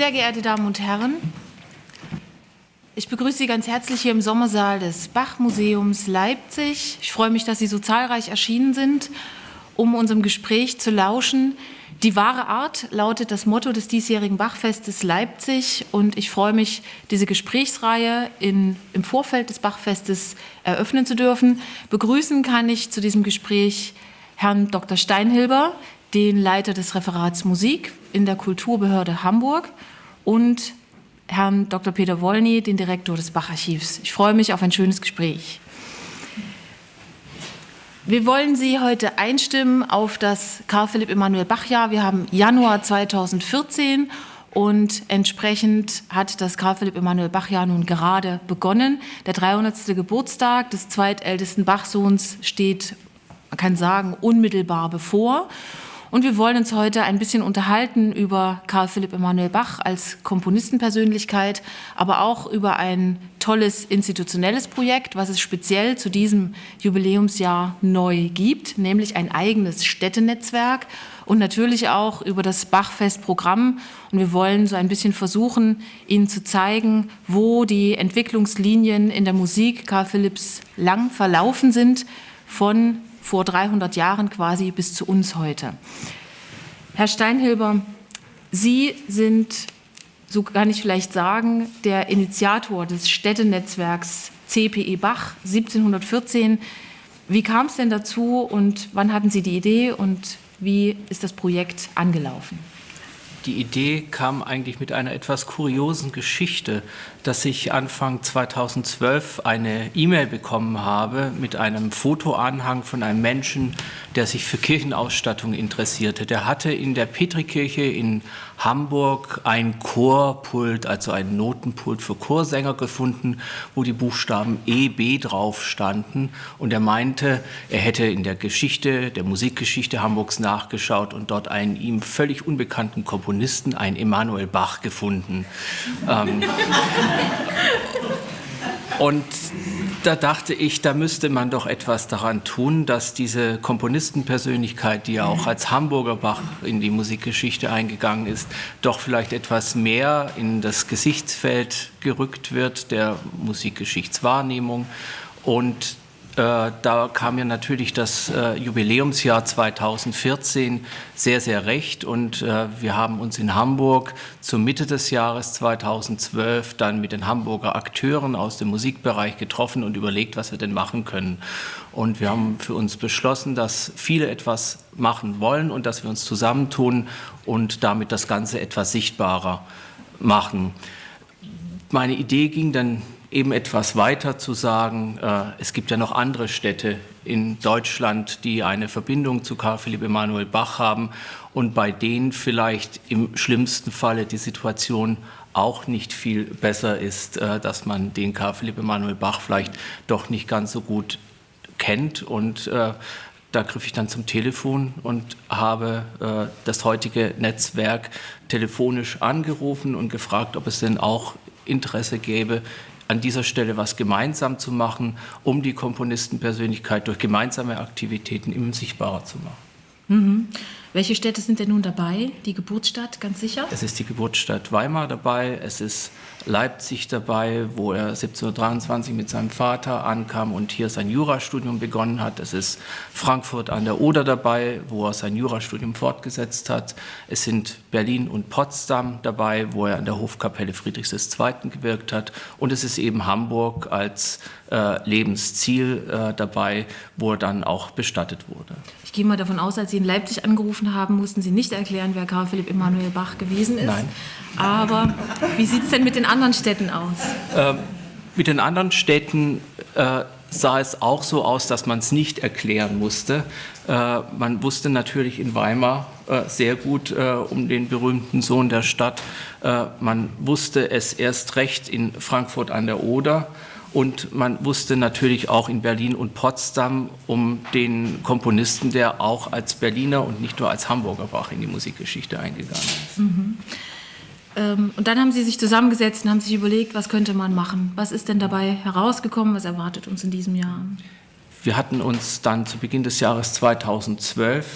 Sehr geehrte Damen und Herren, ich begrüße Sie ganz herzlich hier im Sommersaal des Bach-Museums Leipzig. Ich freue mich, dass Sie so zahlreich erschienen sind, um unserem Gespräch zu lauschen. Die wahre Art lautet das Motto des diesjährigen Bachfestes Leipzig und ich freue mich, diese Gesprächsreihe in, im Vorfeld des Bachfestes eröffnen zu dürfen. Begrüßen kann ich zu diesem Gespräch Herrn Dr. Steinhilber, den Leiter des Referats Musik in der Kulturbehörde Hamburg und Herrn Dr. Peter Wollny, den Direktor des Bacharchivs. Ich freue mich auf ein schönes Gespräch. Wir wollen Sie heute einstimmen auf das Karl Philipp Emanuel Bach-Jahr. Wir haben Januar 2014 und entsprechend hat das Karl Philipp Emanuel Bach-Jahr nun gerade begonnen. Der 300. Geburtstag des zweitältesten Bachsohns steht, man kann sagen, unmittelbar bevor. Und wir wollen uns heute ein bisschen unterhalten über Karl Philipp Emanuel Bach als Komponistenpersönlichkeit, aber auch über ein tolles institutionelles Projekt, was es speziell zu diesem Jubiläumsjahr neu gibt, nämlich ein eigenes Städtenetzwerk und natürlich auch über das Bachfestprogramm. Und wir wollen so ein bisschen versuchen, Ihnen zu zeigen, wo die Entwicklungslinien in der Musik Karl Philipps lang verlaufen sind, von vor 300 Jahren quasi bis zu uns heute. Herr Steinhilber, Sie sind, so kann ich vielleicht sagen, der Initiator des Städtenetzwerks CPE Bach 1714. Wie kam es denn dazu und wann hatten Sie die Idee und wie ist das Projekt angelaufen? Die Idee kam eigentlich mit einer etwas kuriosen Geschichte, dass ich Anfang 2012 eine E-Mail bekommen habe mit einem Fotoanhang von einem Menschen, der sich für Kirchenausstattung interessierte. Der hatte in der Petrikirche in Hamburg ein Chorpult, also ein Notenpult für Chorsänger gefunden, wo die Buchstaben E, B drauf standen. Und er meinte, er hätte in der Geschichte, der Musikgeschichte Hamburgs nachgeschaut und dort einen ihm völlig unbekannten Komponisten, einen Emanuel Bach, gefunden. ähm, und da dachte ich, da müsste man doch etwas daran tun, dass diese Komponistenpersönlichkeit, die ja auch als Hamburger Bach in die Musikgeschichte eingegangen ist, doch vielleicht etwas mehr in das Gesichtsfeld gerückt wird der Musikgeschichtswahrnehmung. Und da kam mir natürlich das äh, Jubiläumsjahr 2014 sehr, sehr recht und äh, wir haben uns in Hamburg zur Mitte des Jahres 2012 dann mit den Hamburger Akteuren aus dem Musikbereich getroffen und überlegt, was wir denn machen können. Und wir haben für uns beschlossen, dass viele etwas machen wollen und dass wir uns zusammentun und damit das Ganze etwas sichtbarer machen. Meine Idee ging dann eben etwas weiter zu sagen, äh, es gibt ja noch andere Städte in Deutschland, die eine Verbindung zu Karl Philipp Emanuel Bach haben und bei denen vielleicht im schlimmsten Falle die Situation auch nicht viel besser ist, äh, dass man den Karl Philipp Emanuel Bach vielleicht doch nicht ganz so gut kennt. Und äh, da griff ich dann zum Telefon und habe das heutige Netzwerk telefonisch angerufen und gefragt, ob es denn auch Interesse gäbe, an dieser Stelle was gemeinsam zu machen, um die Komponistenpersönlichkeit durch gemeinsame Aktivitäten immer sichtbarer zu machen. Mhm. Welche Städte sind denn nun dabei? Die Geburtsstadt, ganz sicher? Es ist die Geburtsstadt Weimar dabei, es ist Leipzig dabei, wo er 1723 mit seinem Vater ankam und hier sein Jurastudium begonnen hat. Es ist Frankfurt an der Oder dabei, wo er sein Jurastudium fortgesetzt hat. Es sind Berlin und Potsdam dabei, wo er an der Hofkapelle Friedrichs II. gewirkt hat. Und es ist eben Hamburg als äh, Lebensziel äh, dabei, wo er dann auch bestattet wurde. Ich gehe mal davon aus, als Sie in Leipzig angerufen haben, mussten Sie nicht erklären, wer Karl Philipp Emanuel Bach gewesen ist. Nein. Aber wie sieht es denn mit den anderen Städten aus? Ähm, mit den anderen Städten äh, sah es auch so aus, dass man es nicht erklären musste. Äh, man wusste natürlich in Weimar äh, sehr gut äh, um den berühmten Sohn der Stadt. Äh, man wusste es erst recht in Frankfurt an der Oder. Und man wusste natürlich auch in Berlin und Potsdam um den Komponisten, der auch als Berliner und nicht nur als Hamburger Bach in die Musikgeschichte eingegangen ist. Mhm. Ähm, und dann haben Sie sich zusammengesetzt und haben sich überlegt, was könnte man machen? Was ist denn dabei herausgekommen? Was erwartet uns in diesem Jahr? Wir hatten uns dann zu Beginn des Jahres 2012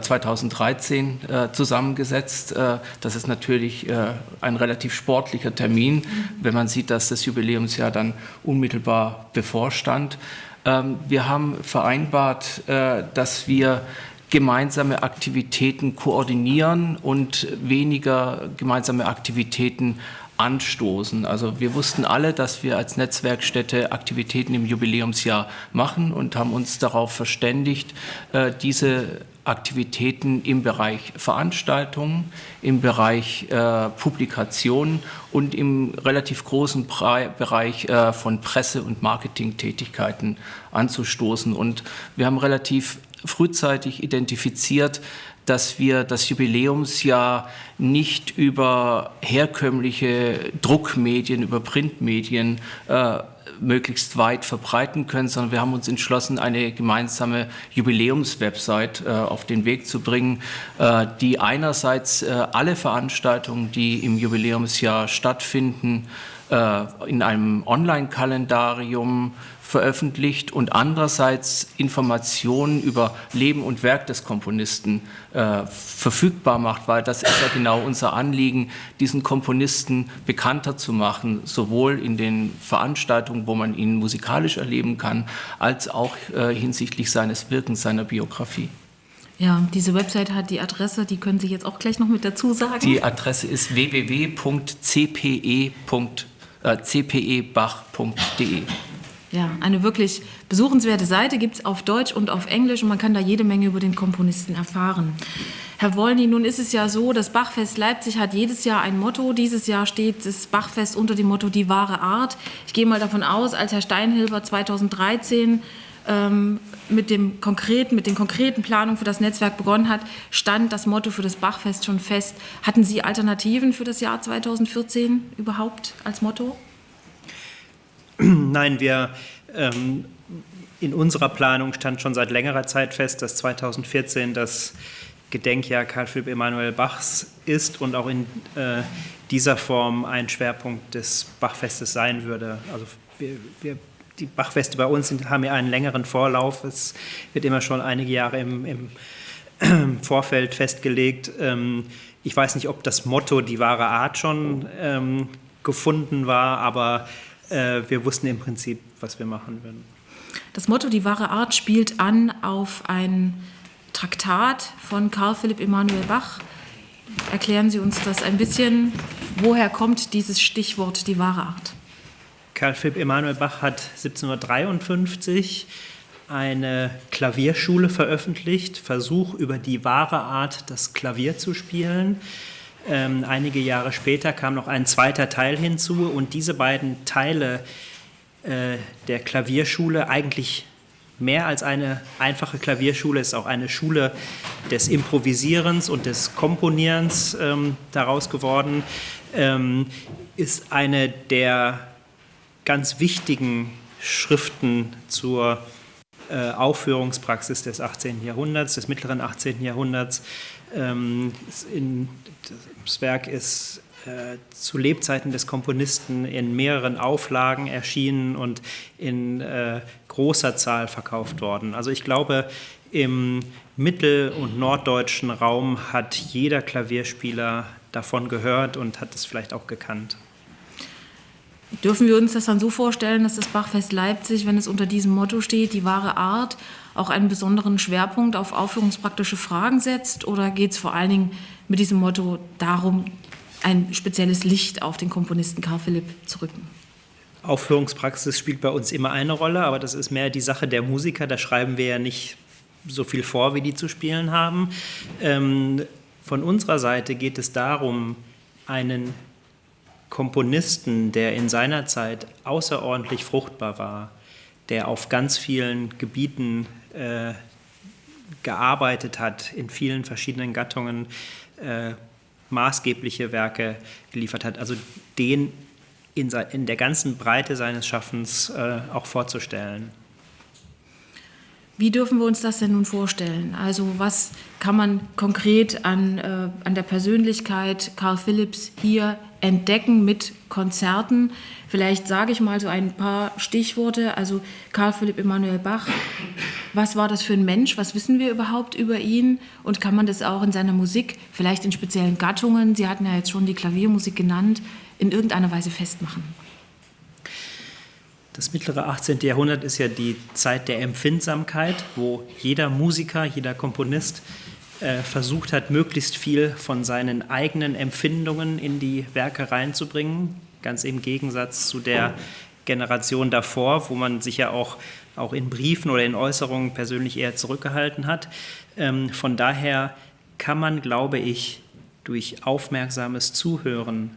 2013 äh, zusammengesetzt. Äh, das ist natürlich äh, ein relativ sportlicher Termin, wenn man sieht, dass das Jubiläumsjahr dann unmittelbar bevorstand. Ähm, wir haben vereinbart, dass wir gemeinsame Aktivitäten koordinieren und weniger gemeinsame Aktivitäten anstoßen. Also wir wussten alle, dass wir als Netzwerkstätte Aktivitäten im Jubiläumsjahr machen und haben uns darauf verständigt, äh, diese Aktivitäten im Bereich Veranstaltungen, im Bereich äh, Publikationen und im relativ großen Bereich äh, von Presse- und Marketingtätigkeiten anzustoßen. Und wir haben relativ frühzeitig identifiziert, dass wir das Jubiläumsjahr nicht über herkömmliche Druckmedien, über Printmedien äh, möglichst weit verbreiten können, sondern wir haben uns entschlossen, eine gemeinsame Jubiläumswebsite äh, auf den Weg zu bringen, äh, die einerseits äh, alle Veranstaltungen, die im Jubiläumsjahr stattfinden, äh, in einem Online-Kalendarium veröffentlicht und andererseits Informationen über Leben und Werk des Komponisten äh, verfügbar macht, weil das ist ja genau unser Anliegen, diesen Komponisten bekannter zu machen, sowohl in den Veranstaltungen, wo man ihn musikalisch erleben kann, als auch äh, hinsichtlich seines Wirkens, seiner Biografie. Ja, diese Website hat die Adresse, die können Sie jetzt auch gleich noch mit dazu sagen. Die Adresse ist www.cpe.cpebach.de. Ja, eine wirklich besuchenswerte Seite gibt es auf Deutsch und auf Englisch und man kann da jede Menge über den Komponisten erfahren. Herr Wollny, nun ist es ja so, das Bachfest Leipzig hat jedes Jahr ein Motto. Dieses Jahr steht das Bachfest unter dem Motto Die wahre Art. Ich gehe mal davon aus, als Herr Steinhilber 2013 ähm, mit, dem konkreten, mit den konkreten Planungen für das Netzwerk begonnen hat, stand das Motto für das Bachfest schon fest. Hatten Sie Alternativen für das Jahr 2014 überhaupt als Motto? Nein, wir ähm, in unserer Planung stand schon seit längerer Zeit fest, dass 2014 das Gedenkjahr Karl Philipp Emanuel Bachs ist und auch in äh, dieser Form ein Schwerpunkt des Bachfestes sein würde. Also wir, wir, die Bachfeste bei uns sind, haben ja einen längeren Vorlauf. Es wird immer schon einige Jahre im, im Vorfeld festgelegt. Ähm, ich weiß nicht, ob das Motto die wahre Art schon ähm, gefunden war, aber äh, wir wussten im Prinzip, was wir machen würden. Das Motto Die wahre Art spielt an auf ein Traktat von Karl Philipp Emanuel Bach. Erklären Sie uns das ein bisschen. Woher kommt dieses Stichwort die wahre Art? Karl Philipp Emanuel Bach hat 1753 eine Klavierschule veröffentlicht, Versuch über die wahre Art, das Klavier zu spielen. Ähm, einige Jahre später kam noch ein zweiter Teil hinzu und diese beiden Teile äh, der Klavierschule, eigentlich mehr als eine einfache Klavierschule, ist auch eine Schule des Improvisierens und des Komponierens ähm, daraus geworden, ähm, ist eine der ganz wichtigen Schriften zur äh, Aufführungspraxis des 18. Jahrhunderts, des mittleren 18. Jahrhunderts. Ähm, das Werk ist äh, zu Lebzeiten des Komponisten in mehreren Auflagen erschienen und in äh, großer Zahl verkauft worden. Also ich glaube, im mittel- und norddeutschen Raum hat jeder Klavierspieler davon gehört und hat es vielleicht auch gekannt. Dürfen wir uns das dann so vorstellen, dass das Bachfest Leipzig, wenn es unter diesem Motto steht, die wahre Art, auch einen besonderen Schwerpunkt auf aufführungspraktische Fragen setzt? Oder geht es vor allen Dingen mit diesem Motto darum, ein spezielles Licht auf den Komponisten Karl Philipp zu rücken? Aufführungspraxis spielt bei uns immer eine Rolle, aber das ist mehr die Sache der Musiker. Da schreiben wir ja nicht so viel vor, wie die zu spielen haben. Ähm, von unserer Seite geht es darum, einen Komponisten, der in seiner Zeit außerordentlich fruchtbar war, der auf ganz vielen Gebieten äh, gearbeitet hat, in vielen verschiedenen Gattungen äh, maßgebliche Werke geliefert hat, also den in, in der ganzen Breite seines Schaffens äh, auch vorzustellen. Wie dürfen wir uns das denn nun vorstellen? Also was kann man konkret an, äh, an der Persönlichkeit Karl Philipps hier entdecken mit Konzerten? Vielleicht sage ich mal so ein paar Stichworte. Also Karl Philipp Emanuel Bach, was war das für ein Mensch? Was wissen wir überhaupt über ihn? Und kann man das auch in seiner Musik, vielleicht in speziellen Gattungen, Sie hatten ja jetzt schon die Klaviermusik genannt, in irgendeiner Weise festmachen? Das mittlere 18. Jahrhundert ist ja die Zeit der Empfindsamkeit, wo jeder Musiker, jeder Komponist äh, versucht hat, möglichst viel von seinen eigenen Empfindungen in die Werke reinzubringen, ganz im Gegensatz zu der Generation davor, wo man sich ja auch, auch in Briefen oder in Äußerungen persönlich eher zurückgehalten hat. Ähm, von daher kann man, glaube ich, durch aufmerksames Zuhören,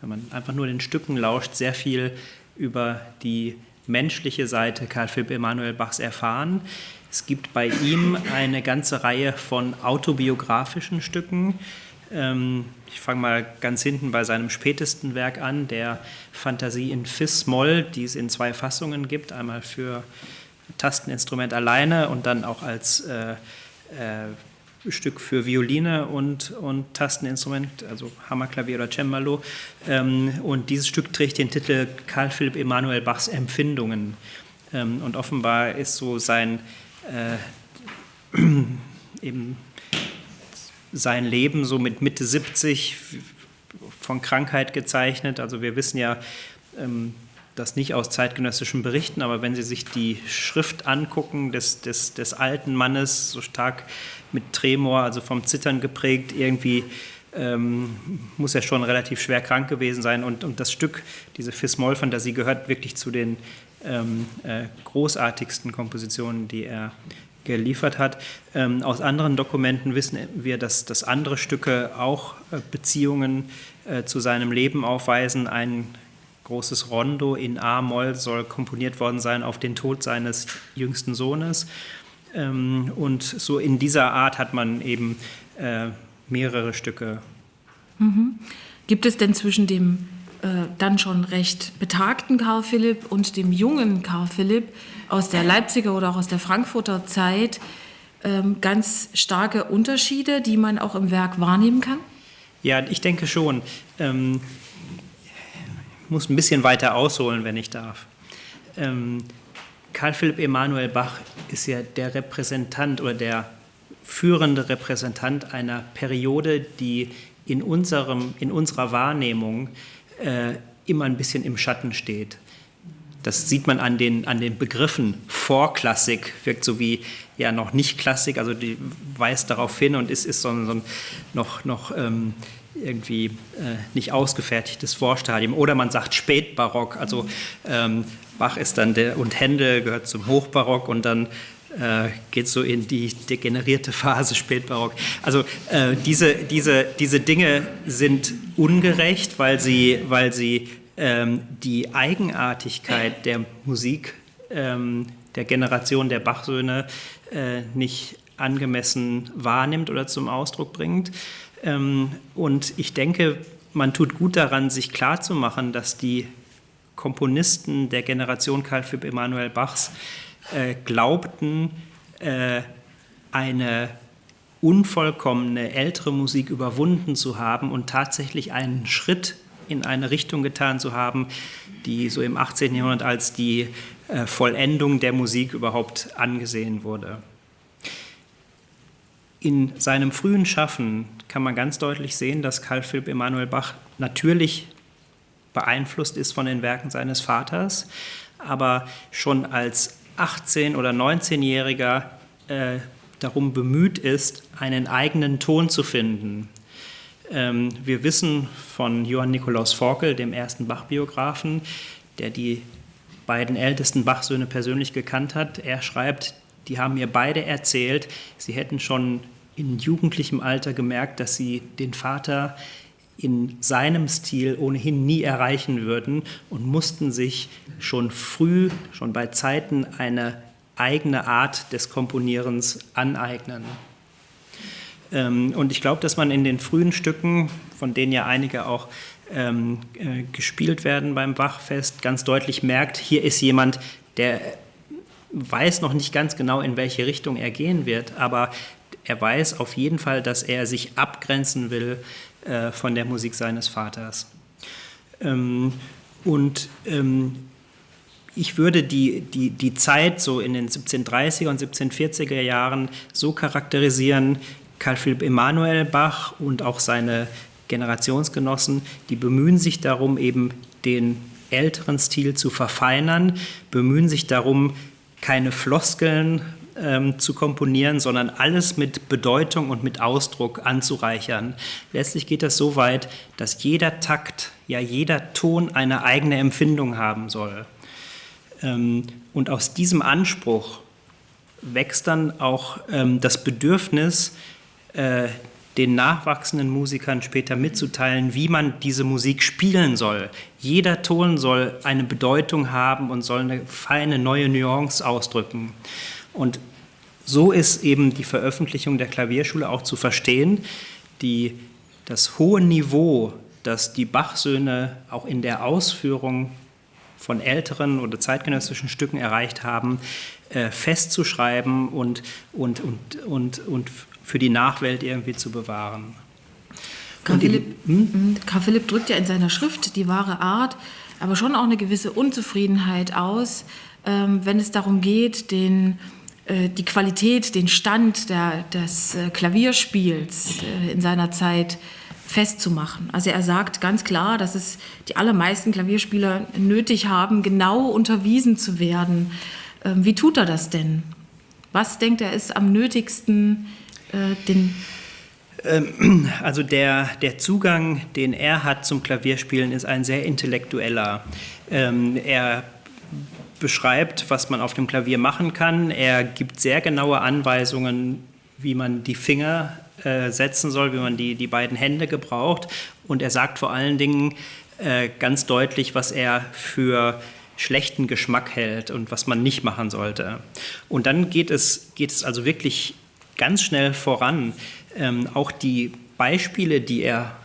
wenn man einfach nur den Stücken lauscht, sehr viel über die menschliche Seite Karl Philipp Emanuel Bachs erfahren. Es gibt bei ihm eine ganze Reihe von autobiografischen Stücken. Ähm, ich fange mal ganz hinten bei seinem spätesten Werk an, der Fantasie in Fis-Moll, die es in zwei Fassungen gibt. Einmal für Tasteninstrument alleine und dann auch als äh, äh, Stück für Violine und, und Tasteninstrument, also Hammerklavier oder Cembalo. Ähm, und dieses Stück trägt den Titel Karl Philipp Emanuel Bachs Empfindungen. Ähm, und offenbar ist so sein, eben sein Leben so mit Mitte 70 von Krankheit gezeichnet. Also wir wissen ja, ähm, das nicht aus zeitgenössischen Berichten, aber wenn Sie sich die Schrift angucken des, des, des alten Mannes, so stark mit Tremor, also vom Zittern geprägt, irgendwie ähm, muss er schon relativ schwer krank gewesen sein. Und, und das Stück, diese Fis-Moll-Fantasie, gehört wirklich zu den ähm, äh, großartigsten Kompositionen, die er geliefert hat. Ähm, aus anderen Dokumenten wissen wir, dass, dass andere Stücke auch äh, Beziehungen äh, zu seinem Leben aufweisen. Ein großes Rondo in A-Moll soll komponiert worden sein auf den Tod seines jüngsten Sohnes. Ähm, und so in dieser Art hat man eben äh, mehrere Stücke. Mhm. Gibt es denn zwischen dem äh, dann schon recht betagten Karl Philipp und dem jungen Karl Philipp aus der Leipziger oder auch aus der Frankfurter Zeit ähm, ganz starke Unterschiede, die man auch im Werk wahrnehmen kann? Ja, ich denke schon. Ähm, ich muss ein bisschen weiter ausholen, wenn ich darf. Ähm, Karl Philipp Emanuel Bach ist ja der Repräsentant oder der führende Repräsentant einer Periode, die in, unserem, in unserer Wahrnehmung äh, immer ein bisschen im Schatten steht. Das sieht man an den, an den Begriffen. Vorklassik wirkt so wie ja noch nicht Klassik, also die weist darauf hin und ist, ist so ein, so ein noch, noch ähm, irgendwie äh, nicht ausgefertigtes Vorstadium. Oder man sagt Spätbarock, also ähm, Bach ist dann der und Händel gehört zum Hochbarock und dann äh, geht so in die degenerierte Phase Spätbarock. Also äh, diese, diese, diese Dinge sind ungerecht, weil sie, weil sie ähm, die Eigenartigkeit der Musik ähm, der Generation der Bachsöhne äh, nicht angemessen wahrnimmt oder zum Ausdruck bringt. Ähm, und ich denke, man tut gut daran, sich klarzumachen, dass die Komponisten der Generation Karl Philipp Emanuel Bachs äh, glaubten, äh, eine unvollkommene ältere Musik überwunden zu haben und tatsächlich einen Schritt in eine Richtung getan zu haben, die so im 18. Jahrhundert als die äh, Vollendung der Musik überhaupt angesehen wurde. In seinem frühen Schaffen kann man ganz deutlich sehen, dass Karl Philipp Emanuel Bach natürlich beeinflusst ist von den Werken seines Vaters, aber schon als 18- oder 19-Jähriger äh, darum bemüht ist, einen eigenen Ton zu finden. Ähm, wir wissen von Johann Nikolaus Forkel, dem ersten Bach-Biografen, der die beiden ältesten Bach-Söhne persönlich gekannt hat. Er schreibt, die haben mir beide erzählt, sie hätten schon in jugendlichem Alter gemerkt, dass sie den Vater in seinem Stil ohnehin nie erreichen würden und mussten sich schon früh, schon bei Zeiten eine eigene Art des Komponierens aneignen. Ähm, und ich glaube, dass man in den frühen Stücken, von denen ja einige auch ähm, äh, gespielt werden beim Bachfest, ganz deutlich merkt, hier ist jemand, der weiß noch nicht ganz genau, in welche Richtung er gehen wird, aber er weiß auf jeden Fall, dass er sich abgrenzen will äh, von der Musik seines Vaters. Ähm, und ähm, ich würde die, die, die Zeit so in den 1730er und 1740er Jahren so charakterisieren, Karl Philipp Emanuel Bach und auch seine Generationsgenossen, die bemühen sich darum, eben den älteren Stil zu verfeinern, bemühen sich darum, keine Floskeln ähm, zu komponieren, sondern alles mit Bedeutung und mit Ausdruck anzureichern. Letztlich geht das so weit, dass jeder Takt, ja jeder Ton eine eigene Empfindung haben soll. Ähm, und aus diesem Anspruch wächst dann auch ähm, das Bedürfnis, äh, den nachwachsenden Musikern später mitzuteilen, wie man diese Musik spielen soll. Jeder Ton soll eine Bedeutung haben und soll eine feine neue Nuance ausdrücken. Und so ist eben die Veröffentlichung der Klavierschule auch zu verstehen, die das hohe Niveau, das die Bach-Söhne auch in der Ausführung von älteren oder zeitgenössischen Stücken erreicht haben, äh, festzuschreiben und, und, und, und, und für die Nachwelt irgendwie zu bewahren. Karl Philipp, hm? Karl Philipp drückt ja in seiner Schrift die wahre Art, aber schon auch eine gewisse Unzufriedenheit aus, ähm, wenn es darum geht, den, die Qualität, den Stand der, des äh, Klavierspiels äh, in seiner Zeit festzumachen. Also er sagt ganz klar, dass es die allermeisten Klavierspieler nötig haben, genau unterwiesen zu werden. Ähm, wie tut er das denn? Was denkt er ist am nötigsten äh, den ähm, also der, der Zugang, den er hat zum Klavierspielen, ist ein sehr intellektueller. Ähm, er beschreibt, was man auf dem Klavier machen kann. Er gibt sehr genaue Anweisungen, wie man die Finger äh, setzen soll, wie man die, die beiden Hände gebraucht. Und er sagt vor allen Dingen äh, ganz deutlich, was er für schlechten Geschmack hält und was man nicht machen sollte. Und dann geht es, geht es also wirklich ganz schnell voran. Ähm, auch die Beispiele, die er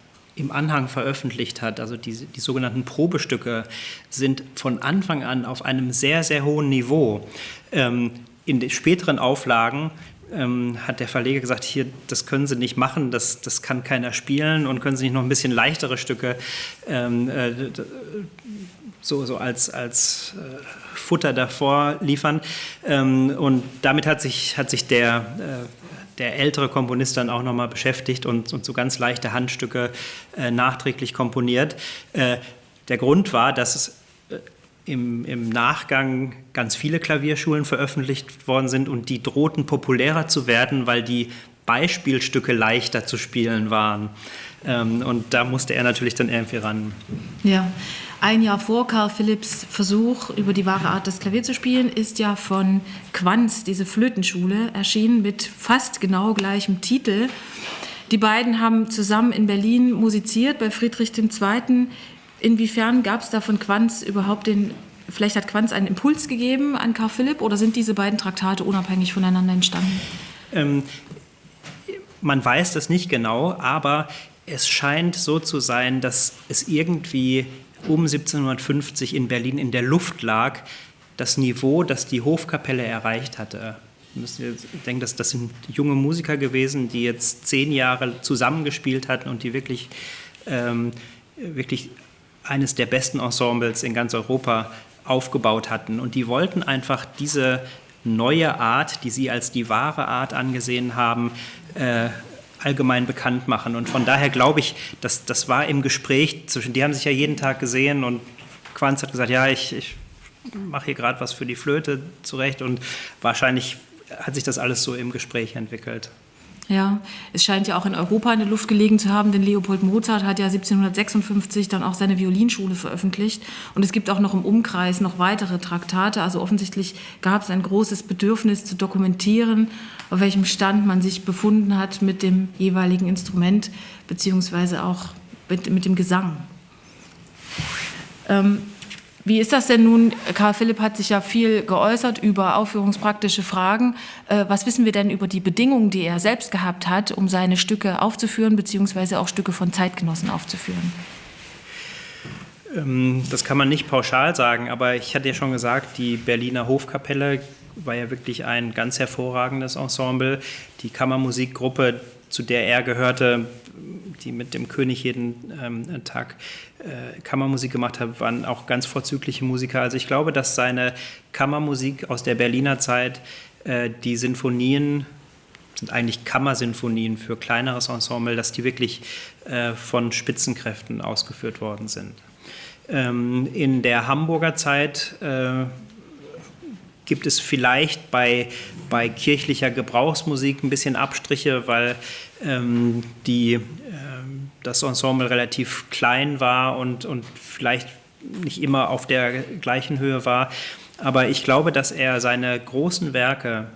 im Anhang veröffentlicht hat, also die, die sogenannten Probestücke, sind von Anfang an auf einem sehr, sehr hohen Niveau. Ähm, in den späteren Auflagen ähm, hat der Verleger gesagt, hier, das können Sie nicht machen, das, das kann keiner spielen und können Sie nicht noch ein bisschen leichtere Stücke ähm, äh, so, so als, als äh, Futter davor liefern. Ähm, und damit hat sich, hat sich der, äh, der ältere Komponist dann auch nochmal beschäftigt und, und so ganz leichte Handstücke äh, nachträglich komponiert. Äh, der Grund war, dass es äh, im, im, Nachgang ganz viele Klavierschulen veröffentlicht worden sind und die drohten populärer zu werden, weil die Beispielstücke leichter zu spielen waren. Ähm, und da musste er natürlich dann irgendwie ran. Ja, ein Jahr vor Karl Philipps Versuch, über die wahre Art des Klavier zu spielen, ist ja von Quanz diese Flötenschule erschienen mit fast genau gleichem Titel. Die beiden haben zusammen in Berlin musiziert bei Friedrich II. Inwiefern gab es da von Quanz überhaupt den, vielleicht hat Quanz einen Impuls gegeben an Karl Philipp oder sind diese beiden Traktate unabhängig voneinander entstanden? Ähm, man weiß das nicht genau, aber es scheint so zu sein, dass es irgendwie um 1750 in Berlin in der Luft lag, das Niveau, das die Hofkapelle erreicht hatte. Ich denke, dass das sind junge Musiker gewesen, die jetzt zehn Jahre zusammengespielt hatten und die wirklich, ähm, wirklich eines der besten Ensembles in ganz Europa aufgebaut hatten. Und die wollten einfach diese neue Art, die sie als die wahre Art angesehen haben, äh, allgemein bekannt machen. Und von daher glaube ich, dass das war im Gespräch zwischen, die haben sich ja jeden Tag gesehen und Quanz hat gesagt, ja, ich, ich mache hier gerade was für die Flöte zurecht und wahrscheinlich hat sich das alles so im Gespräch entwickelt. Ja, es scheint ja auch in Europa in der Luft gelegen zu haben, denn Leopold Mozart hat ja 1756 dann auch seine Violinschule veröffentlicht. Und es gibt auch noch im Umkreis noch weitere Traktate. Also offensichtlich gab es ein großes Bedürfnis zu dokumentieren, auf welchem Stand man sich befunden hat mit dem jeweiligen Instrument, beziehungsweise auch mit, mit dem Gesang. Ähm, wie ist das denn nun? Karl Philipp hat sich ja viel geäußert über aufführungspraktische Fragen. Äh, was wissen wir denn über die Bedingungen, die er selbst gehabt hat, um seine Stücke aufzuführen, beziehungsweise auch Stücke von Zeitgenossen aufzuführen? Ähm, das kann man nicht pauschal sagen, aber ich hatte ja schon gesagt, die Berliner Hofkapelle war ja wirklich ein ganz hervorragendes Ensemble. Die Kammermusikgruppe, zu der er gehörte, die mit dem König jeden ähm, Tag äh, Kammermusik gemacht hat, waren auch ganz vorzügliche Musiker. Also ich glaube, dass seine Kammermusik aus der Berliner Zeit, äh, die Sinfonien sind eigentlich Kammersinfonien für kleineres Ensemble, dass die wirklich äh, von Spitzenkräften ausgeführt worden sind. Ähm, in der Hamburger Zeit äh, gibt es vielleicht bei, bei kirchlicher Gebrauchsmusik ein bisschen Abstriche, weil ähm, die, äh, das Ensemble relativ klein war und, und vielleicht nicht immer auf der gleichen Höhe war. Aber ich glaube, dass er seine großen Werke,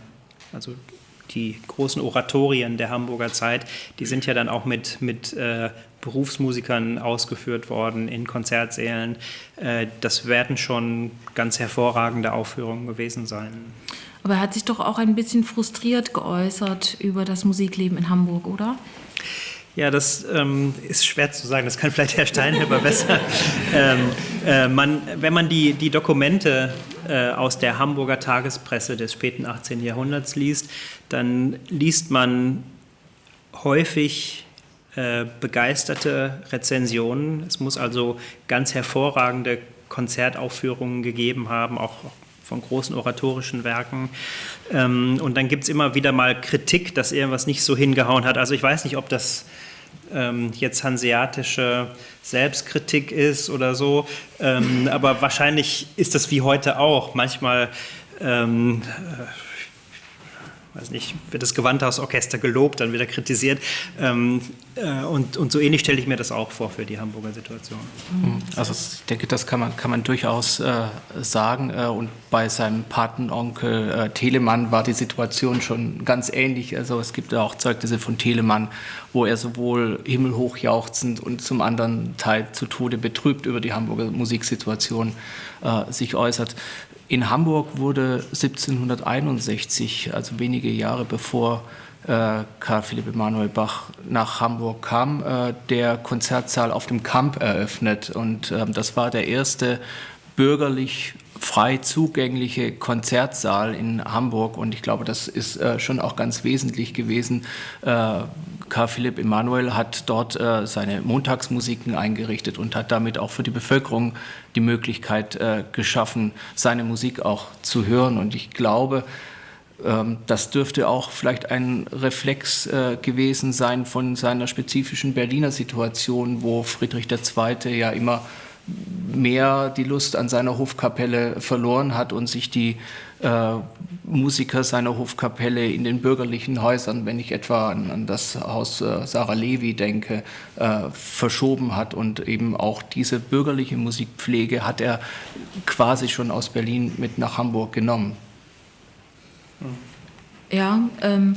also die großen Oratorien der Hamburger Zeit, die sind ja dann auch mit, mit äh, Berufsmusikern ausgeführt worden in Konzertsälen. Äh, das werden schon ganz hervorragende Aufführungen gewesen sein. Aber er hat sich doch auch ein bisschen frustriert geäußert über das Musikleben in Hamburg, oder? Ja, das ähm, ist schwer zu sagen. Das kann vielleicht Herr Steinhöber besser. ähm, äh, man, wenn man die, die Dokumente äh, aus der Hamburger Tagespresse des späten 18. Jahrhunderts liest, dann liest man häufig äh, begeisterte Rezensionen. Es muss also ganz hervorragende Konzertaufführungen gegeben haben, auch von großen oratorischen Werken. Ähm, und dann gibt es immer wieder mal Kritik, dass irgendwas nicht so hingehauen hat. Also ich weiß nicht, ob das ähm, jetzt hanseatische Selbstkritik ist oder so, ähm, aber wahrscheinlich ist das wie heute auch. Manchmal ähm, weiß nicht, wird das Gewandhausorchester gelobt, dann wieder kritisiert. Ähm, äh, und, und so ähnlich stelle ich mir das auch vor für die Hamburger Situation. Mhm. Also ich denke, das kann man, kann man durchaus äh, sagen. Äh, und bei seinem Patenonkel äh, Telemann war die Situation schon ganz ähnlich. Also es gibt auch Zeugnisse von Telemann, wo er sowohl himmelhoch jauchzend und zum anderen Teil zu Tode betrübt über die Hamburger Musiksituation äh, sich äußert. In Hamburg wurde 1761, also wenige Jahre bevor äh, Karl Philipp Emanuel Bach nach Hamburg kam, äh, der Konzertsaal auf dem Kamp eröffnet. Und äh, das war der erste bürgerlich frei zugängliche Konzertsaal in Hamburg. Und ich glaube, das ist äh, schon auch ganz wesentlich gewesen. Äh, Karl Philipp Emanuel hat dort äh, seine Montagsmusiken eingerichtet und hat damit auch für die Bevölkerung die Möglichkeit äh, geschaffen, seine Musik auch zu hören. Und ich glaube, ähm, das dürfte auch vielleicht ein Reflex äh, gewesen sein von seiner spezifischen Berliner Situation, wo Friedrich II. ja immer mehr die Lust an seiner Hofkapelle verloren hat und sich die Musiker seiner Hofkapelle in den bürgerlichen Häusern, wenn ich etwa an, an das Haus äh, Sarah Levi denke, äh, verschoben hat. Und eben auch diese bürgerliche Musikpflege hat er quasi schon aus Berlin mit nach Hamburg genommen. Ja, ähm,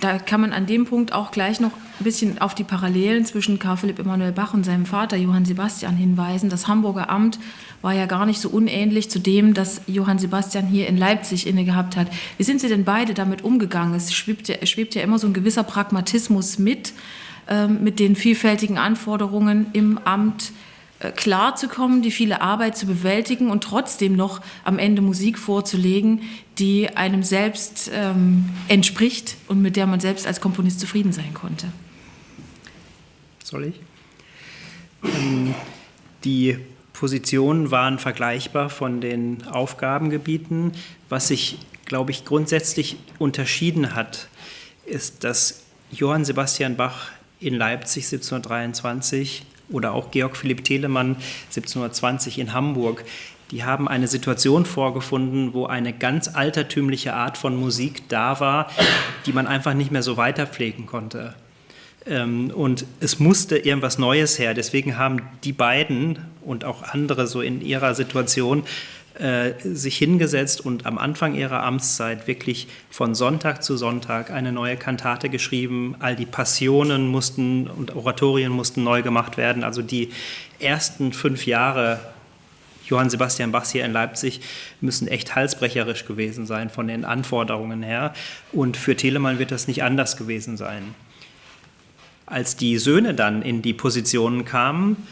da kann man an dem Punkt auch gleich noch ein bisschen auf die Parallelen zwischen Karl Philipp Emanuel Bach und seinem Vater Johann Sebastian hinweisen. Das Hamburger Amt war ja gar nicht so unähnlich zu dem, das Johann Sebastian hier in Leipzig inne gehabt hat. Wie sind Sie denn beide damit umgegangen? Es schwebt ja, schwebt ja immer so ein gewisser Pragmatismus mit, ähm, mit den vielfältigen Anforderungen im Amt äh, klarzukommen, die viele Arbeit zu bewältigen und trotzdem noch am Ende Musik vorzulegen, die einem selbst ähm, entspricht und mit der man selbst als Komponist zufrieden sein konnte. Soll ich? Ähm, die Positionen waren vergleichbar von den Aufgabengebieten. Was sich, glaube ich, grundsätzlich unterschieden hat, ist, dass Johann Sebastian Bach in Leipzig 1723 oder auch Georg Philipp Telemann 1720 in Hamburg, die haben eine Situation vorgefunden, wo eine ganz altertümliche Art von Musik da war, die man einfach nicht mehr so weiterpflegen konnte. Ähm, und es musste irgendwas Neues her. Deswegen haben die beiden und auch andere so in ihrer Situation äh, sich hingesetzt und am Anfang ihrer Amtszeit wirklich von Sonntag zu Sonntag eine neue Kantate geschrieben. All die Passionen mussten und Oratorien mussten neu gemacht werden. Also die ersten fünf Jahre Johann Sebastian Bachs hier in Leipzig müssen echt halsbrecherisch gewesen sein von den Anforderungen her. Und für Telemann wird das nicht anders gewesen sein. Als die Söhne dann in die Positionen kamen,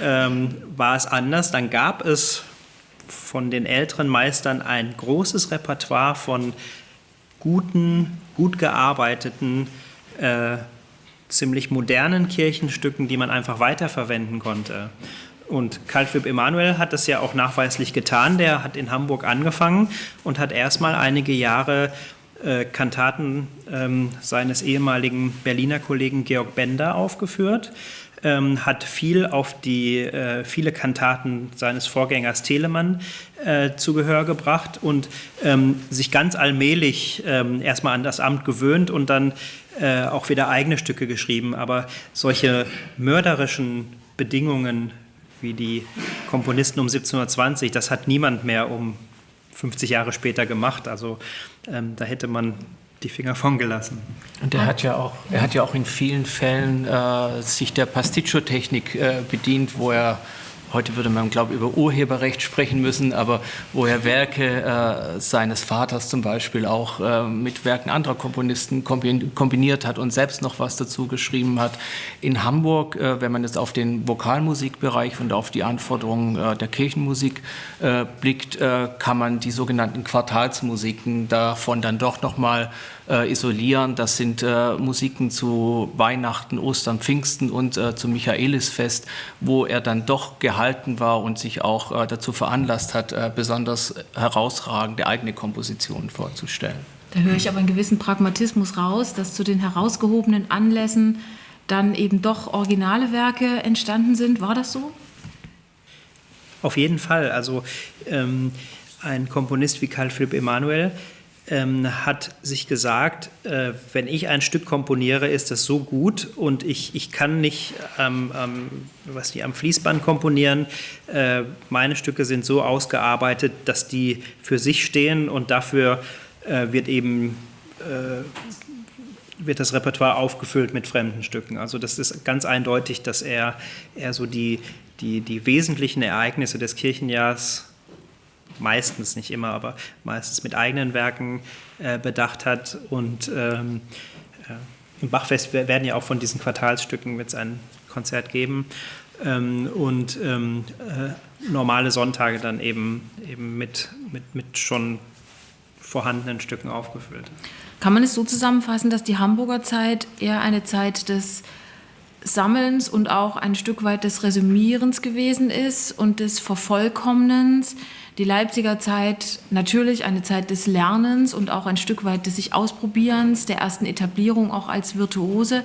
ähm, war es anders. Dann gab es von den älteren Meistern ein großes Repertoire von guten, gut gearbeiteten, äh, ziemlich modernen Kirchenstücken, die man einfach weiterverwenden konnte. Und Karl Philipp Emanuel hat das ja auch nachweislich getan. Der hat in Hamburg angefangen und hat erstmal einige Jahre äh, Kantaten ähm, seines ehemaligen Berliner Kollegen Georg Bender aufgeführt ähm, hat viel auf die äh, viele Kantaten seines Vorgängers Telemann äh, zu Gehör gebracht und ähm, sich ganz allmählich ähm, erstmal an das Amt gewöhnt und dann äh, auch wieder eigene Stücke geschrieben. Aber solche mörderischen Bedingungen wie die Komponisten um 1720, das hat niemand mehr um 50 Jahre später gemacht. Also ähm, da hätte man die Finger von gelassen. Und er hat ja auch, er hat ja auch in vielen Fällen äh, sich der Pasticcio-Technik äh, bedient, wo er heute würde man, glaube ich, über Urheberrecht sprechen müssen, aber wo er Werke äh, seines Vaters zum Beispiel auch äh, mit Werken anderer Komponisten kombiniert hat und selbst noch was dazu geschrieben hat. In Hamburg, äh, wenn man jetzt auf den Vokalmusikbereich und auf die Anforderungen äh, der Kirchenmusik äh, blickt, äh, kann man die sogenannten Quartalsmusiken davon dann doch noch mal äh, isolieren. Das sind äh, Musiken zu Weihnachten, Ostern, Pfingsten und äh, zum Michaelisfest, wo er dann doch gehalten war und sich auch äh, dazu veranlasst hat, äh, besonders herausragende eigene Kompositionen vorzustellen. Da höre ich aber einen gewissen Pragmatismus raus, dass zu den herausgehobenen Anlässen dann eben doch originale Werke entstanden sind. War das so? Auf jeden Fall. Also ähm, ein Komponist wie Karl Philipp Emanuel ähm, hat sich gesagt, äh, wenn ich ein Stück komponiere, ist das so gut und ich, ich kann nicht ähm, ähm, was die am Fließband komponieren. Äh, meine Stücke sind so ausgearbeitet, dass die für sich stehen und dafür äh, wird eben äh, wird das Repertoire aufgefüllt mit fremden Stücken. Also das ist ganz eindeutig, dass er, er so die, die, die wesentlichen Ereignisse des Kirchenjahrs meistens, nicht immer, aber meistens mit eigenen Werken äh, bedacht hat. Und ähm, äh, im Bachfest werden ja auch von diesen Quartalsstücken wird es ein Konzert geben. Ähm, und ähm, äh, normale Sonntage dann eben, eben mit, mit, mit schon vorhandenen Stücken aufgefüllt. Kann man es so zusammenfassen, dass die Hamburger Zeit eher eine Zeit des Sammelns und auch ein Stück weit des Resümierens gewesen ist und des Vervollkommnens? Die Leipziger Zeit natürlich eine Zeit des Lernens und auch ein Stück weit des sich Ausprobierens, der ersten Etablierung auch als Virtuose.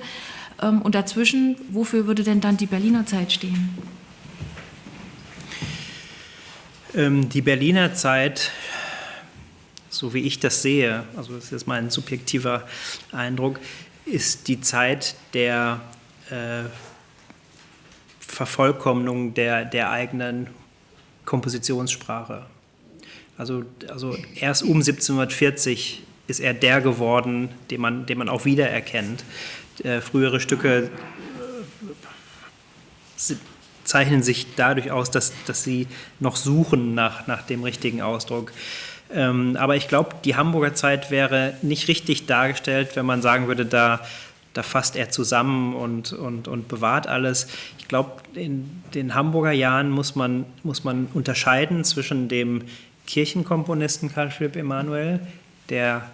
Ähm, und dazwischen, wofür würde denn dann die Berliner Zeit stehen? Ähm, die Berliner Zeit, so wie ich das sehe, also das ist mein subjektiver Eindruck, ist die Zeit der äh, Vervollkommnung der, der eigenen Kompositionssprache. Also, also erst um 1740 ist er der geworden, den man, den man auch wiedererkennt. Äh, frühere Stücke äh, zeichnen sich dadurch aus, dass, dass sie noch suchen nach, nach dem richtigen Ausdruck. Ähm, aber ich glaube, die Hamburger Zeit wäre nicht richtig dargestellt, wenn man sagen würde, da da fasst er zusammen und, und, und bewahrt alles. Ich glaube, in den Hamburger Jahren muss man, muss man unterscheiden zwischen dem Kirchenkomponisten Karl Philipp Emanuel, der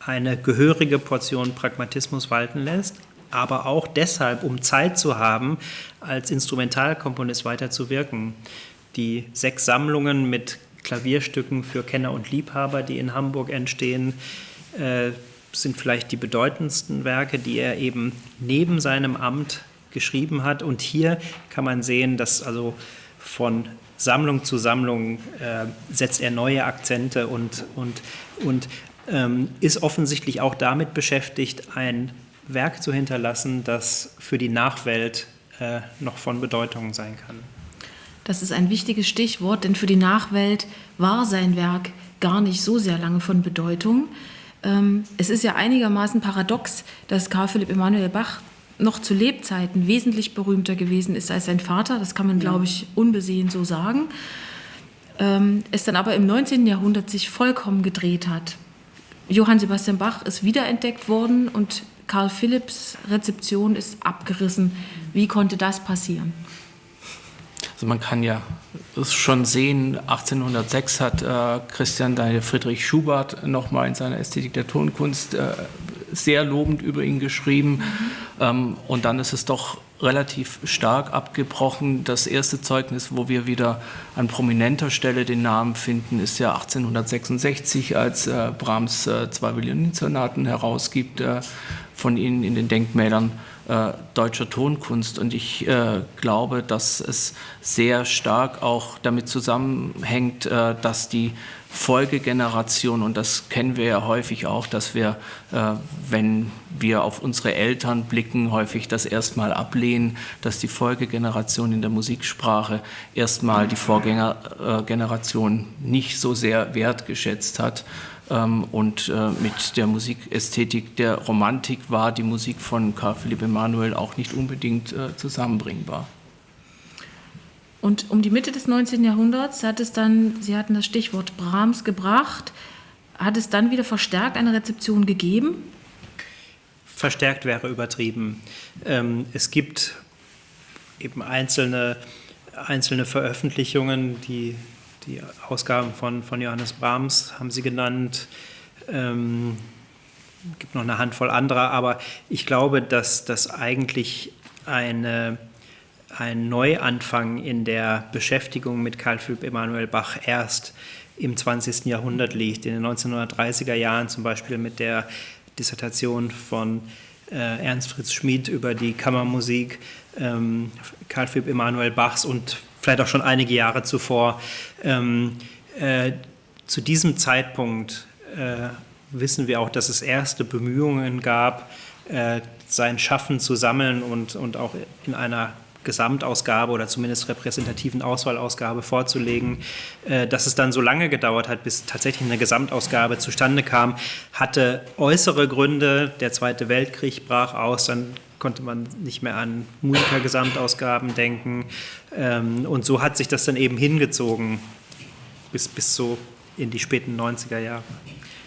eine gehörige Portion Pragmatismus walten lässt, aber auch deshalb, um Zeit zu haben, als Instrumentalkomponist weiterzuwirken. Die sechs Sammlungen mit Klavierstücken für Kenner und Liebhaber, die in Hamburg entstehen, äh, sind vielleicht die bedeutendsten Werke, die er eben neben seinem Amt geschrieben hat. Und hier kann man sehen, dass also von Sammlung zu Sammlung äh, setzt er neue Akzente und, und, und ähm, ist offensichtlich auch damit beschäftigt, ein Werk zu hinterlassen, das für die Nachwelt äh, noch von Bedeutung sein kann. Das ist ein wichtiges Stichwort, denn für die Nachwelt war sein Werk gar nicht so sehr lange von Bedeutung. Ähm, es ist ja einigermaßen paradox, dass Karl Philipp Emanuel Bach noch zu Lebzeiten wesentlich berühmter gewesen ist als sein Vater. Das kann man, glaube ich, unbesehen so sagen. Ähm, es dann aber im 19. Jahrhundert sich vollkommen gedreht hat. Johann Sebastian Bach ist wiederentdeckt worden und Karl Philipps Rezeption ist abgerissen. Wie konnte das passieren? Also man kann ja schon sehen, 1806 hat äh, Christian Daniel Friedrich Schubert nochmal in seiner Ästhetik der Tonkunst äh, sehr lobend über ihn geschrieben. Mhm. Ähm, und dann ist es doch relativ stark abgebrochen. Das erste Zeugnis, wo wir wieder an prominenter Stelle den Namen finden, ist ja 1866, als äh, Brahms äh, zwei Violinsonaten herausgibt äh, von ihnen in den Denkmälern äh, deutscher Tonkunst. Und ich äh, glaube, dass es sehr stark auch damit zusammenhängt, äh, dass die Folgegeneration, und das kennen wir ja häufig auch, dass wir, äh, wenn wir auf unsere Eltern blicken, häufig das erstmal ablehnen, dass die Folgegeneration in der Musiksprache erstmal die Vorgängergeneration nicht so sehr wertgeschätzt hat. Ähm, und äh, mit der Musikästhetik der Romantik war die Musik von Karl Philipp Emanuel auch nicht unbedingt äh, zusammenbringbar. Und um die Mitte des 19. Jahrhunderts hat es dann, Sie hatten das Stichwort Brahms gebracht, hat es dann wieder verstärkt eine Rezeption gegeben? Verstärkt wäre übertrieben. Ähm, es gibt eben einzelne, einzelne Veröffentlichungen, die, die Ausgaben von, von Johannes Brahms haben Sie genannt. Ähm, gibt noch eine Handvoll anderer, aber ich glaube, dass das eigentlich eine ein Neuanfang in der Beschäftigung mit Karl Philipp Emanuel Bach erst im 20. Jahrhundert liegt. In den 1930er Jahren zum Beispiel mit der Dissertation von äh, Ernst Fritz Schmid über die Kammermusik ähm, Karl Philipp Emanuel Bachs und vielleicht auch schon einige Jahre zuvor. Ähm, äh, zu diesem Zeitpunkt äh, wissen wir auch, dass es erste Bemühungen gab, äh, sein Schaffen zu sammeln und, und auch in einer Gesamtausgabe oder zumindest repräsentativen Auswahlausgabe vorzulegen. Äh, dass es dann so lange gedauert hat, bis tatsächlich eine Gesamtausgabe zustande kam, hatte äußere Gründe. Der Zweite Weltkrieg brach aus, dann konnte man nicht mehr an Musikergesamtausgaben denken. Ähm, und so hat sich das dann eben hingezogen bis, bis so in die späten 90er Jahre.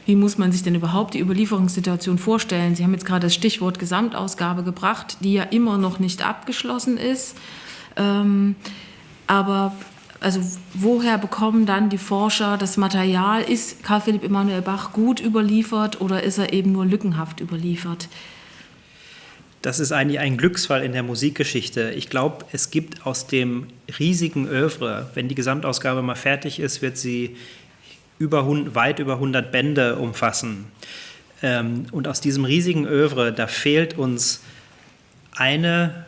Wie muss man sich denn überhaupt die Überlieferungssituation vorstellen? Sie haben jetzt gerade das Stichwort Gesamtausgabe gebracht, die ja immer noch nicht abgeschlossen ist. Ähm, aber also woher bekommen dann die Forscher das Material? Ist Karl Philipp Emanuel Bach gut überliefert oder ist er eben nur lückenhaft überliefert? Das ist eigentlich ein Glücksfall in der Musikgeschichte. Ich glaube, es gibt aus dem riesigen Övre, wenn die Gesamtausgabe mal fertig ist, wird sie über, weit über 100 Bände umfassen. Ähm, und aus diesem riesigen Övre, da fehlt uns eine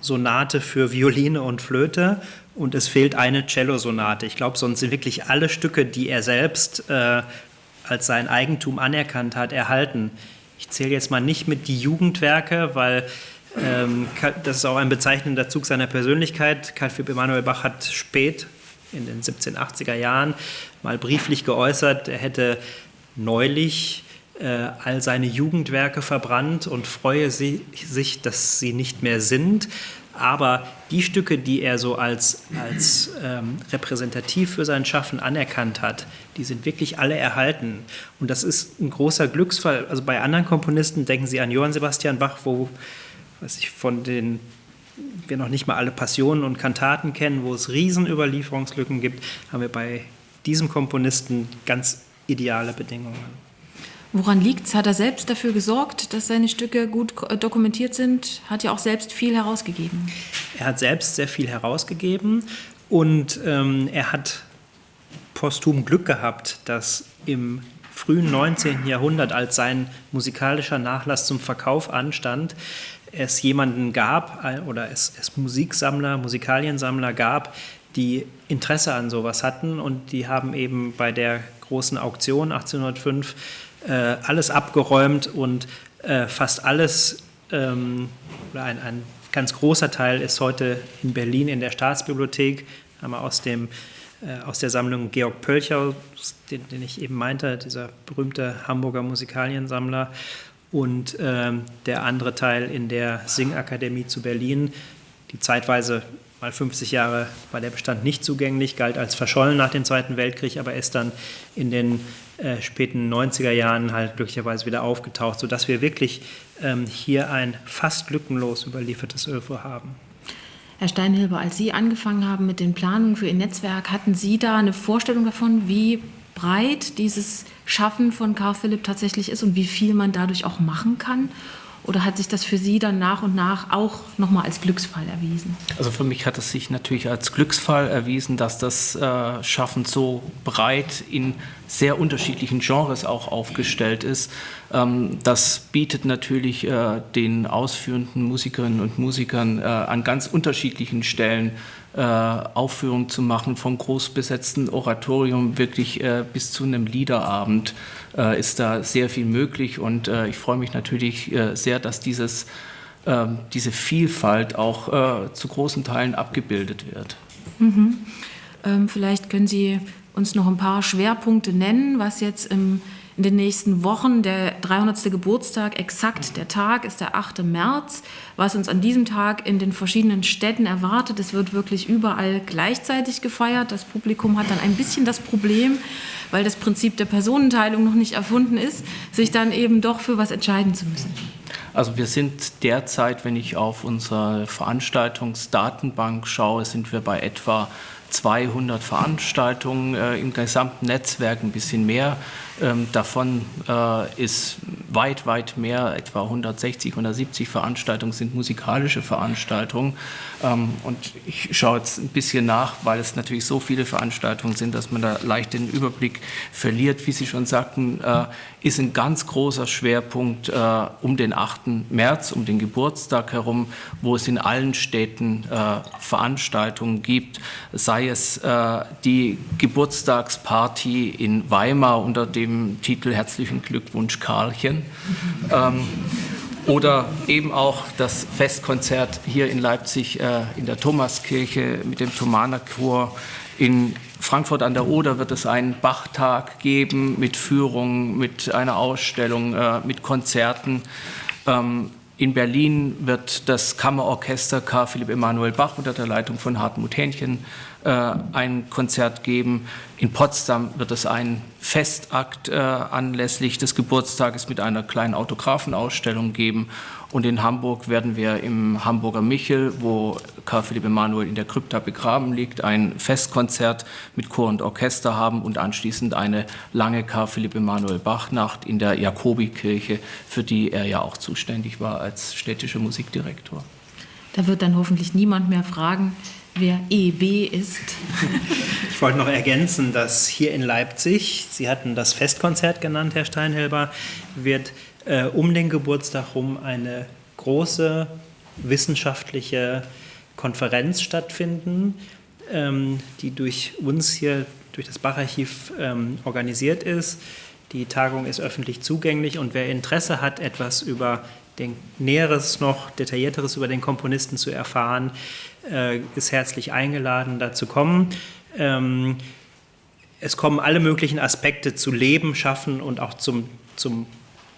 Sonate für Violine und Flöte und es fehlt eine Cello-Sonate. Ich glaube, sonst sind wirklich alle Stücke, die er selbst äh, als sein Eigentum anerkannt hat, erhalten. Ich zähle jetzt mal nicht mit die Jugendwerke, weil ähm, das ist auch ein bezeichnender Zug seiner Persönlichkeit. Karl Philipp Emanuel Bach hat spät in den 1780er Jahren mal brieflich geäußert, er hätte neulich äh, all seine Jugendwerke verbrannt und freue sie, sich, dass sie nicht mehr sind. Aber die Stücke, die er so als, als ähm, repräsentativ für sein Schaffen anerkannt hat, die sind wirklich alle erhalten. Und das ist ein großer Glücksfall. Also bei anderen Komponisten denken Sie an Johann Sebastian Bach, wo was ich von den wir noch nicht mal alle Passionen und Kantaten kennen, wo es Riesenüberlieferungslücken gibt, haben wir bei diesem Komponisten ganz ideale Bedingungen. Woran liegt es? Hat er selbst dafür gesorgt, dass seine Stücke gut dokumentiert sind? Hat ja auch selbst viel herausgegeben. Er hat selbst sehr viel herausgegeben und ähm, er hat posthum Glück gehabt, dass im frühen 19. Jahrhundert, als sein musikalischer Nachlass zum Verkauf anstand, es jemanden gab oder es, es Musiksammler, Musikaliensammler gab, die Interesse an sowas hatten und die haben eben bei der großen Auktion 1805 äh, alles abgeräumt und äh, fast alles ähm, oder ein, ein ganz großer Teil ist heute in Berlin in der Staatsbibliothek, wir aus dem äh, aus der Sammlung Georg Pölcher, den, den, ich eben meinte, dieser berühmte Hamburger Musikaliensammler. Und ähm, der andere Teil in der Singakademie zu Berlin, die zeitweise mal 50 Jahre war der Bestand nicht zugänglich, galt als verschollen nach dem Zweiten Weltkrieg, aber ist dann in den äh, späten 90er Jahren halt glücklicherweise wieder aufgetaucht, sodass wir wirklich ähm, hier ein fast lückenlos überliefertes Öl haben. Herr Steinhilber, als Sie angefangen haben mit den Planungen für Ihr Netzwerk, hatten Sie da eine Vorstellung davon, wie breit dieses Schaffen von Karl Philipp tatsächlich ist und wie viel man dadurch auch machen kann? Oder hat sich das für Sie dann nach und nach auch nochmal als Glücksfall erwiesen? Also für mich hat es sich natürlich als Glücksfall erwiesen, dass das äh, Schaffen so breit in sehr unterschiedlichen Genres auch aufgestellt ist. Ähm, das bietet natürlich äh, den ausführenden Musikerinnen und Musikern äh, an ganz unterschiedlichen Stellen äh, Aufführungen zu machen, vom großbesetzten Oratorium wirklich äh, bis zu einem Liederabend äh, ist da sehr viel möglich und äh, ich freue mich natürlich äh, sehr, dass dieses, ähm, diese Vielfalt auch zu großen Teilen abgebildet wird. Mhm. Ähm, vielleicht können Sie uns noch ein paar Schwerpunkte nennen, was jetzt im in den nächsten Wochen. Der 300. Geburtstag, exakt der Tag ist der 8. März. Was uns an diesem Tag in den verschiedenen Städten erwartet, es wird wirklich überall gleichzeitig gefeiert. Das Publikum hat dann ein bisschen das Problem, weil das Prinzip der Personenteilung noch nicht erfunden ist, sich dann eben doch für was entscheiden zu müssen. Also wir sind derzeit, wenn ich auf unsere Veranstaltungsdatenbank schaue, sind wir bei etwa 200 Veranstaltungen äh, im gesamten Netzwerk, ein bisschen mehr. Ähm, davon äh, ist weit, weit mehr, etwa 160, 170 Veranstaltungen sind musikalische Veranstaltungen. Ähm, und ich schaue jetzt ein bisschen nach, weil es natürlich so viele Veranstaltungen sind, dass man da leicht den Überblick verliert. Wie Sie schon sagten, äh, ist ein ganz großer Schwerpunkt äh, um den 8. März, um den Geburtstag herum, wo es in allen Städten äh, Veranstaltungen gibt, sei es äh, die Geburtstagsparty in Weimar unter dem Titel Herzlichen Glückwunsch Karlchen. Ähm, oder eben auch das Festkonzert hier in Leipzig äh, in der Thomaskirche mit dem Thomanerchor in Frankfurt an der Oder wird es einen Bachtag geben mit Führung, mit einer Ausstellung, äh, mit Konzerten. Ähm, in Berlin wird das Kammerorchester Karl Philipp Emanuel Bach unter der Leitung von Hartmut Hähnchen äh, ein Konzert geben. In Potsdam wird es einen Festakt äh, anlässlich des Geburtstages mit einer kleinen Autografenausstellung geben. Und in Hamburg werden wir im Hamburger Michel, wo Karl Philipp Emanuel in der Krypta begraben liegt, ein Festkonzert mit Chor und Orchester haben und anschließend eine lange Karl Philipp Emanuel Bach-Nacht in der Jakobikirche, für die er ja auch zuständig war als städtischer Musikdirektor. Da wird dann hoffentlich niemand mehr fragen, wer EB ist. Ich wollte noch ergänzen, dass hier in Leipzig, Sie hatten das Festkonzert genannt, Herr Steinhelber, wird äh, um den Geburtstag herum eine große wissenschaftliche Konferenz stattfinden, ähm, die durch uns hier, durch das Bacharchiv ähm, organisiert ist. Die Tagung ist öffentlich zugänglich und wer Interesse hat, etwas über den Näheres noch, Detaillierteres über den Komponisten zu erfahren, äh, ist herzlich eingeladen, da zu kommen. Ähm, es kommen alle möglichen Aspekte zu Leben, Schaffen und auch zum, zum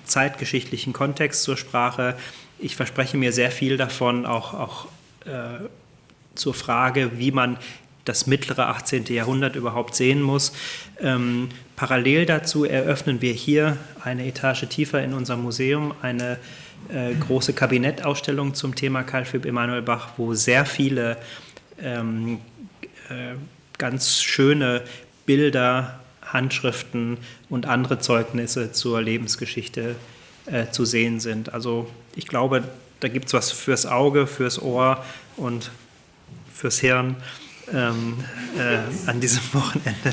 zeitgeschichtlichen Kontext zur Sprache. Ich verspreche mir sehr viel davon, auch, auch äh, zur Frage, wie man das mittlere 18. Jahrhundert überhaupt sehen muss. Ähm, parallel dazu eröffnen wir hier eine Etage tiefer in unserem Museum eine äh, große Kabinettausstellung zum Thema Karl Philipp Emanuel Bach, wo sehr viele ähm, äh, ganz schöne Bilder, Handschriften und andere Zeugnisse zur Lebensgeschichte äh, zu sehen sind. Also ich glaube, da gibt es was fürs Auge, fürs Ohr und fürs Hirn ähm, äh, an diesem Wochenende.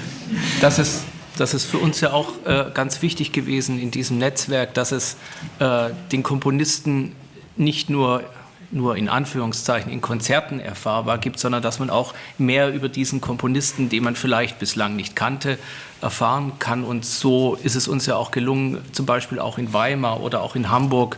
Das ist das ist für uns ja auch äh, ganz wichtig gewesen in diesem Netzwerk, dass es äh, den Komponisten nicht nur nur in Anführungszeichen in Konzerten erfahrbar gibt, sondern dass man auch mehr über diesen Komponisten, den man vielleicht bislang nicht kannte, erfahren kann. Und so ist es uns ja auch gelungen, zum Beispiel auch in Weimar oder auch in Hamburg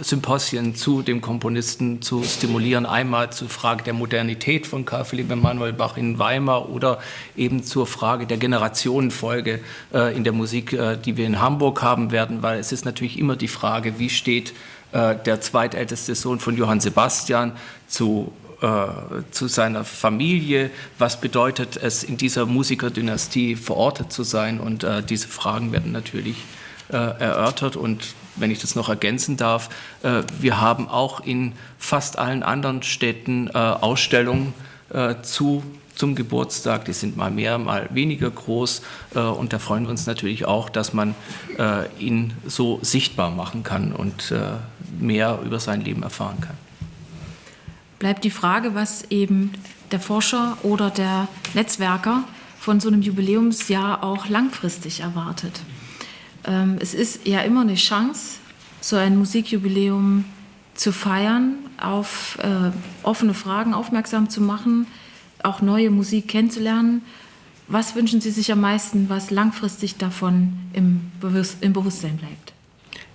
Symposien zu dem Komponisten zu stimulieren. Einmal zur Frage der Modernität von Karl Philipp Emanuel Bach in Weimar oder eben zur Frage der Generationenfolge äh, in der Musik, äh, die wir in Hamburg haben werden, weil es ist natürlich immer die Frage, wie steht äh, der zweitälteste Sohn von Johann Sebastian zu äh, zu seiner Familie, was bedeutet es in dieser Musikerdynastie verortet zu sein? Und äh, diese Fragen werden natürlich äh, erörtert. Und wenn ich das noch ergänzen darf, äh, wir haben auch in fast allen anderen Städten äh, Ausstellungen äh, zu zum Geburtstag. Die sind mal mehr, mal weniger groß. Und da freuen wir uns natürlich auch, dass man ihn so sichtbar machen kann und mehr über sein Leben erfahren kann. Bleibt die Frage, was eben der Forscher oder der Netzwerker von so einem Jubiläumsjahr auch langfristig erwartet. Ähm, es ist ja immer eine Chance, so ein Musikjubiläum zu feiern, auf äh, offene Fragen aufmerksam zu machen, auch neue Musik kennenzulernen. Was wünschen Sie sich am meisten, was langfristig davon im, Bewusst im Bewusstsein bleibt?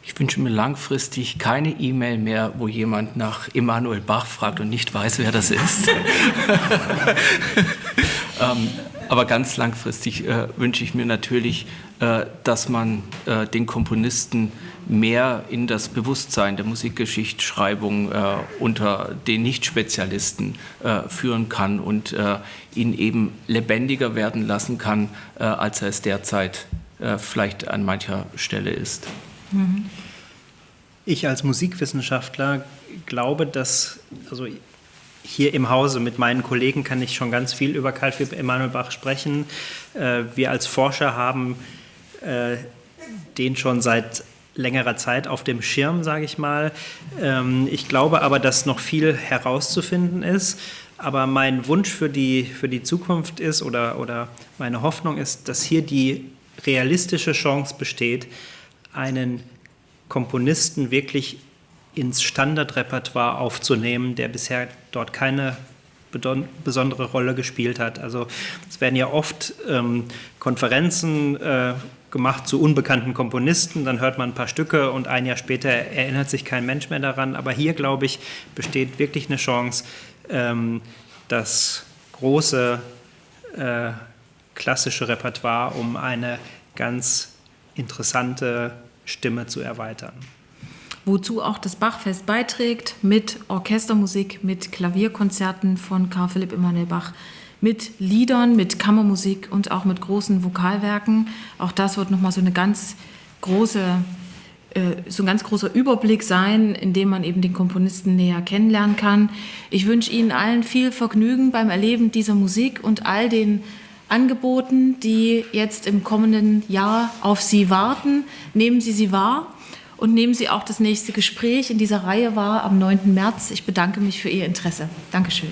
Ich wünsche mir langfristig keine E-Mail mehr, wo jemand nach Emanuel Bach fragt und nicht weiß, wer das ist. ähm, aber ganz langfristig äh, wünsche ich mir natürlich, äh, dass man äh, den Komponisten mehr in das Bewusstsein der Musikgeschichtsschreibung äh, unter den Nicht-Spezialisten äh, führen kann und äh, ihn eben lebendiger werden lassen kann, äh, als er es derzeit äh, vielleicht an mancher Stelle ist. Mhm. Ich als Musikwissenschaftler glaube, dass, also hier im Hause mit meinen Kollegen kann ich schon ganz viel über Karl Philipp Emanuel Bach sprechen. Äh, wir als Forscher haben den schon seit längerer Zeit auf dem Schirm, sage ich mal. Ähm, ich glaube aber, dass noch viel herauszufinden ist. Aber mein Wunsch für die, für die Zukunft ist oder, oder meine Hoffnung ist, dass hier die realistische Chance besteht, einen Komponisten wirklich ins Standardrepertoire aufzunehmen, der bisher dort keine besondere Rolle gespielt hat. Also es werden ja oft ähm, Konferenzen äh, gemacht zu unbekannten Komponisten, dann hört man ein paar Stücke und ein Jahr später erinnert sich kein Mensch mehr daran. Aber hier, glaube ich, besteht wirklich eine Chance, ähm, das große äh, klassische Repertoire um eine ganz interessante Stimme zu erweitern. Wozu auch das Bachfest beiträgt mit Orchestermusik, mit Klavierkonzerten von Karl Philipp Emanuel Bach mit Liedern, mit Kammermusik und auch mit großen Vokalwerken. Auch das wird nochmal so eine ganz große äh, so ein ganz großer Überblick sein, in dem man eben den Komponisten näher kennenlernen kann. Ich wünsche Ihnen allen viel Vergnügen beim Erleben dieser Musik und all den Angeboten, die jetzt im kommenden Jahr auf Sie warten. Nehmen Sie sie wahr und nehmen Sie auch das nächste Gespräch in dieser Reihe wahr am 9. März. Ich bedanke mich für Ihr Interesse. Dankeschön.